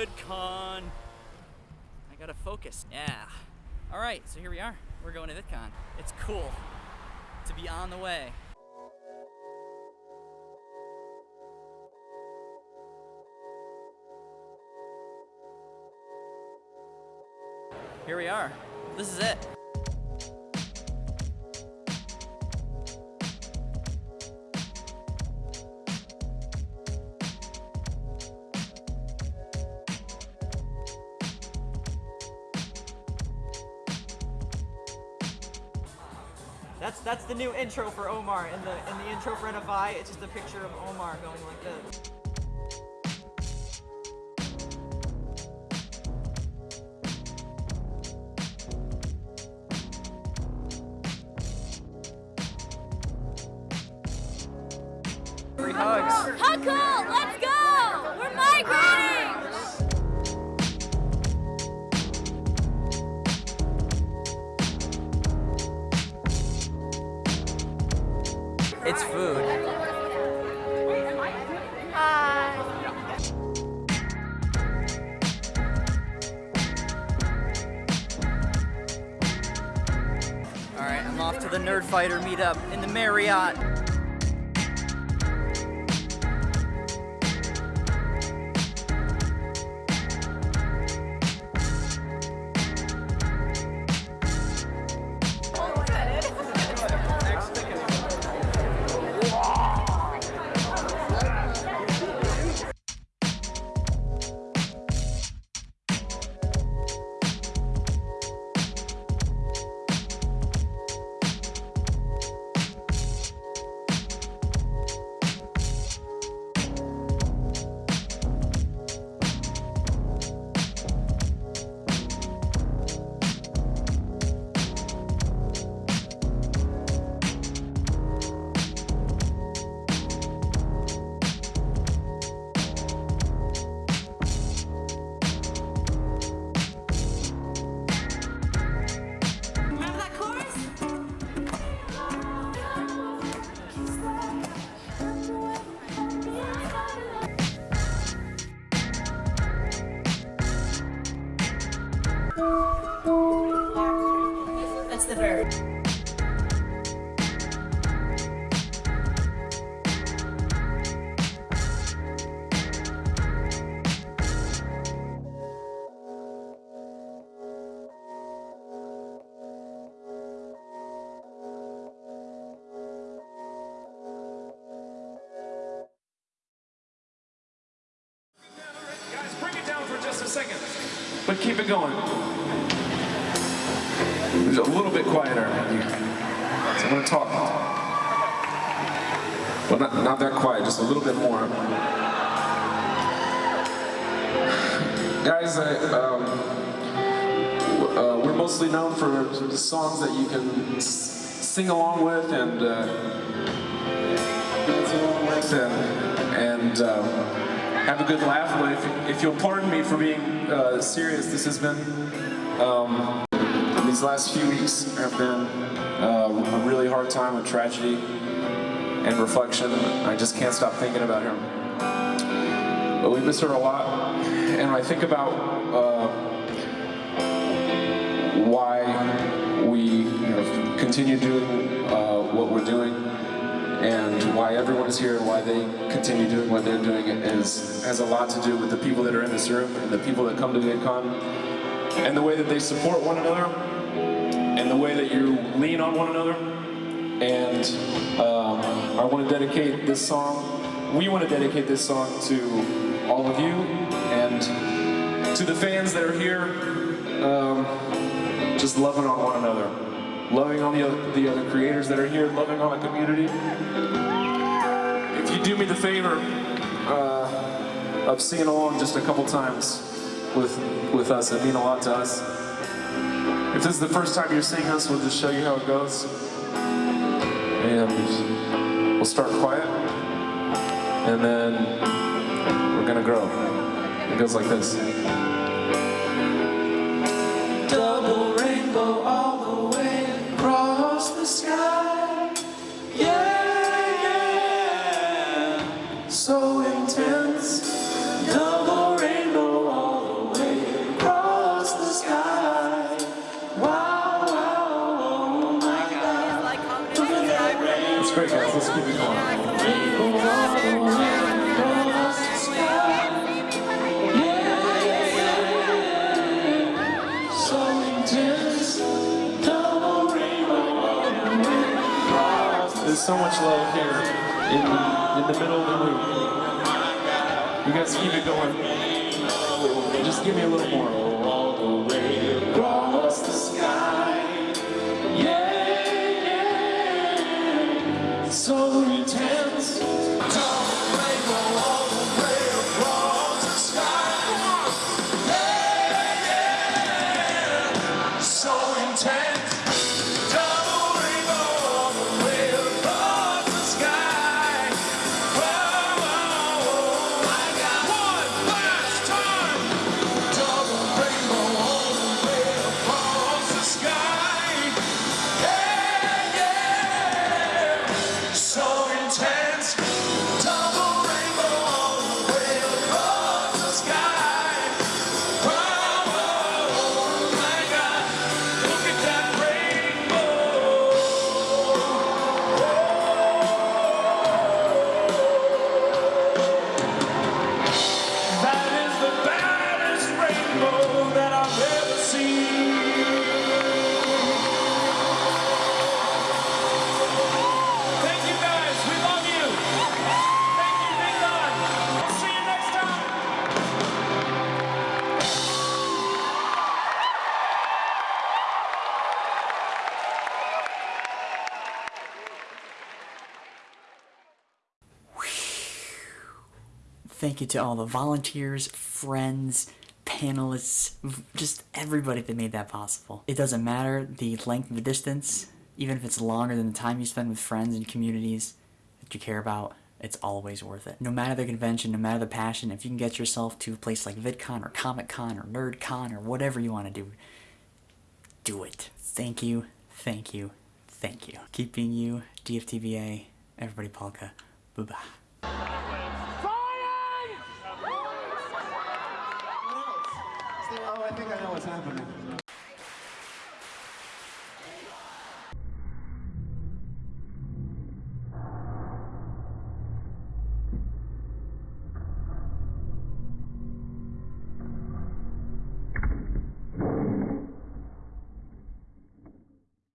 VidCon. I gotta focus. Yeah. All right, so here we are. We're going to VidCon. It's cool to be on the way. Here we are. This is it. That's that's the new intro for Omar. In the in the intro for NFI, it's just a picture of Omar going like this. Free hugs. How cool! It's food. All right, I'm off to the Nerdfighter meetup in the Marriott. Second. But keep it going. It's a little bit quieter. So I'm going to talk. Well, not, not that quiet, just a little bit more. Guys, I, um, uh, we're mostly known for the songs that you can sing along with and uh, and um, have a good laugh. But if, you'll pardon me for being uh, serious, this has been, um, these last few weeks have been uh, a really hard time of tragedy and reflection. I just can't stop thinking about him. But we miss her a lot. And I think about uh, why we you know, continue doing uh, what we're doing and why everyone is here and why they continue doing what they're doing is has a lot to do with the people that are in this room and the people that come to VidCon and the way that they support one another and the way that you lean on one another. And um, I want to dedicate this song, we want to dedicate this song to all of you and to the fans that are here, um, just loving on one another loving on the other, the other creators that are here, loving on the community. If you do me the favor uh, of singing along just a couple times with with us, it mean a lot to us. If this is the first time you're seeing us, we'll just show you how it goes. And we'll start quiet, and then we're gonna grow. It goes like this. so much love here in the, in the middle of the room. You guys keep it going. Just give me a little more. Thank you to all the volunteers, friends, panelists, just everybody that made that possible. It doesn't matter the length of the distance, even if it's longer than the time you spend with friends and communities that you care about, it's always worth it. No matter the convention, no matter the passion, if you can get yourself to a place like VidCon or Comic Con or NerdCon or whatever you want to do, do it. Thank you, thank you, thank you. Keep being you, DFTBA, everybody polka. Bye think I know what's happening.